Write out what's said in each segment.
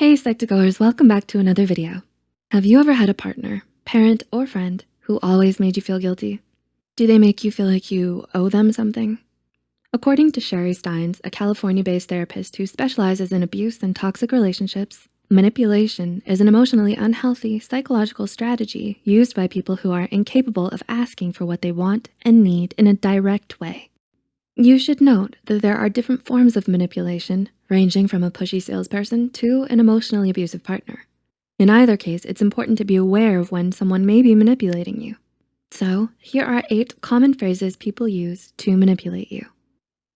Hey Psych2Goers, welcome back to another video. Have you ever had a partner, parent, or friend who always made you feel guilty? Do they make you feel like you owe them something? According to Sharie Stines, a California-based therapist who specializes in abuse and toxic relationships, manipulation is an emotionally unhealthy psychological strategy used by people who are incapable of asking for what they want and need in a direct way. You should note that there are different forms of manipulation, ranging from a pushy salesperson to an emotionally abusive partner. In either case, it's important to be aware of when someone may be manipulating you. So here are eight common phrases people use to manipulate you.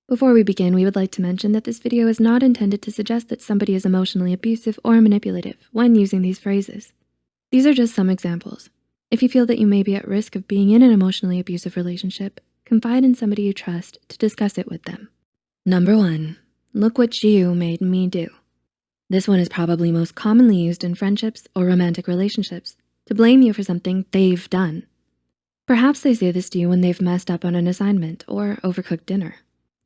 Before we begin, we would like to mention that this video is not intended to suggest that somebody is emotionally abusive or manipulative when using these phrases. These are just some examples. If you feel that you may be at risk of being in an emotionally abusive relationship, confide in somebody you trust to discuss it with them. Number one, look what you made me do. This one is probably most commonly used in friendships or romantic relationships to blame you for something they've done. Perhaps they say this to you when they've messed up on an assignment or overcooked dinner.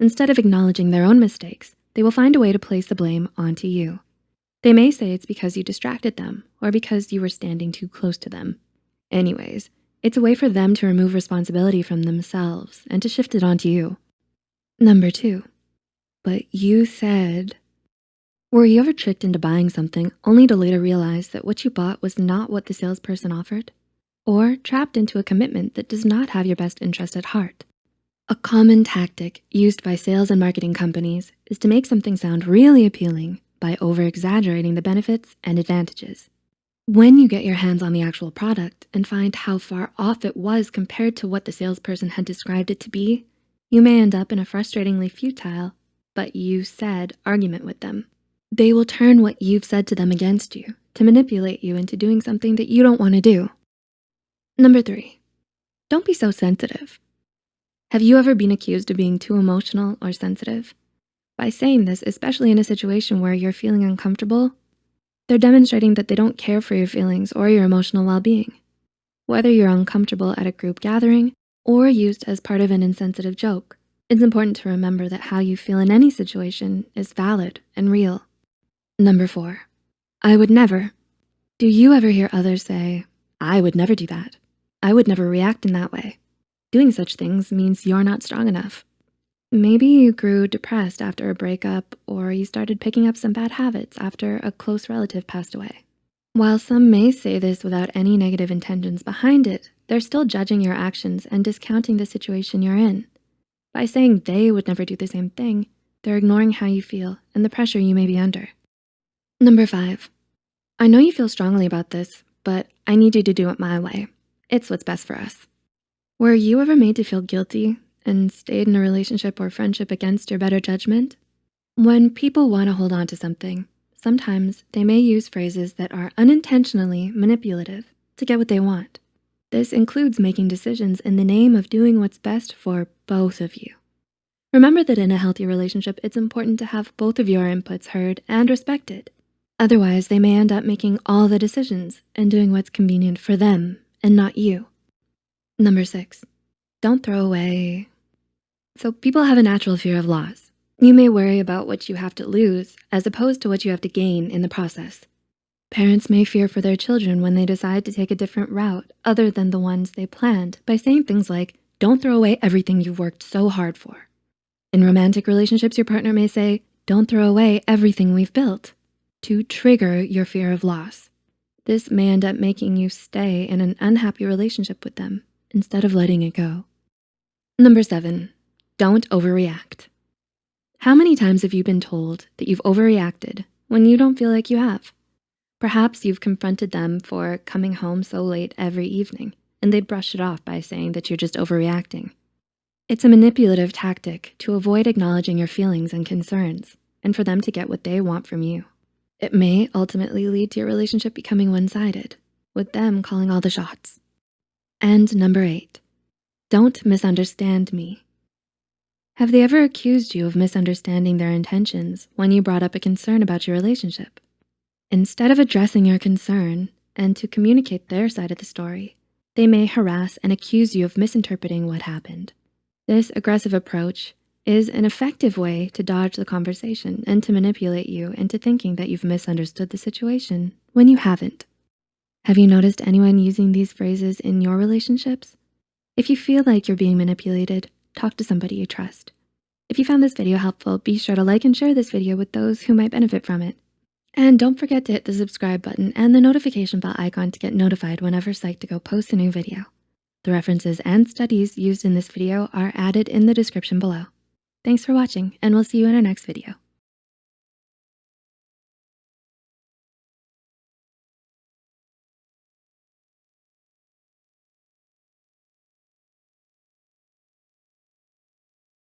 Instead of acknowledging their own mistakes, they will find a way to place the blame onto you. They may say it's because you distracted them or because you were standing too close to them. Anyways, it's a way for them to remove responsibility from themselves and to shift it onto you. Number two, but you said, were you ever tricked into buying something only to later realize that what you bought was not what the salesperson offered? Or trapped into a commitment that does not have your best interest at heart? A common tactic used by sales and marketing companies is to make something sound really appealing by over-exaggerating the benefits and advantages. When you get your hands on the actual product and find how far off it was compared to what the salesperson had described it to be, you may end up in a frustratingly futile, but you said argument with them. They will turn what you've said to them against you to manipulate you into doing something that you don't wanna do. Number three, don't be so sensitive. Have you ever been accused of being too emotional or sensitive? By saying this, especially in a situation where you're feeling uncomfortable, they're demonstrating that they don't care for your feelings or your emotional well-being. Whether you're uncomfortable at a group gathering or used as part of an insensitive joke, it's important to remember that how you feel in any situation is valid and real. Number four, I would never. Do you ever hear others say, I would never do that. I would never react in that way. Doing such things means you're not strong enough. Maybe you grew depressed after a breakup or you started picking up some bad habits after a close relative passed away. While some may say this without any negative intentions behind it, they're still judging your actions and discounting the situation you're in. By saying they would never do the same thing, they're ignoring how you feel and the pressure you may be under. Number five, I know you feel strongly about this, but I need you to do it my way. It's what's best for us. Were you ever made to feel guilty and stayed in a relationship or friendship against your better judgment? When people wanna hold on to something, sometimes they may use phrases that are unintentionally manipulative to get what they want. This includes making decisions in the name of doing what's best for both of you. Remember that in a healthy relationship, it's important to have both of your inputs heard and respected. Otherwise, they may end up making all the decisions and doing what's convenient for them and not you. Number six, don't throw away so people have a natural fear of loss. You may worry about what you have to lose as opposed to what you have to gain in the process. Parents may fear for their children when they decide to take a different route other than the ones they planned by saying things like, don't throw away everything you've worked so hard for. In romantic relationships, your partner may say, don't throw away everything we've built to trigger your fear of loss. This may end up making you stay in an unhappy relationship with them instead of letting it go. Number seven, don't overreact. How many times have you been told that you've overreacted when you don't feel like you have? Perhaps you've confronted them for coming home so late every evening and they brush it off by saying that you're just overreacting. It's a manipulative tactic to avoid acknowledging your feelings and concerns and for them to get what they want from you. It may ultimately lead to your relationship becoming one-sided with them calling all the shots. And number eight, don't misunderstand me. Have they ever accused you of misunderstanding their intentions when you brought up a concern about your relationship? Instead of addressing your concern and to communicate their side of the story, they may harass and accuse you of misinterpreting what happened. This aggressive approach is an effective way to dodge the conversation and to manipulate you into thinking that you've misunderstood the situation when you haven't. Have you noticed anyone using these phrases in your relationships? If you feel like you're being manipulated, talk to somebody you trust. If you found this video helpful, be sure to like and share this video with those who might benefit from it. And don't forget to hit the subscribe button and the notification bell icon to get notified whenever Psych2Go posts a new video. The references and studies used in this video are added in the description below. Thanks for watching and we'll see you in our next video.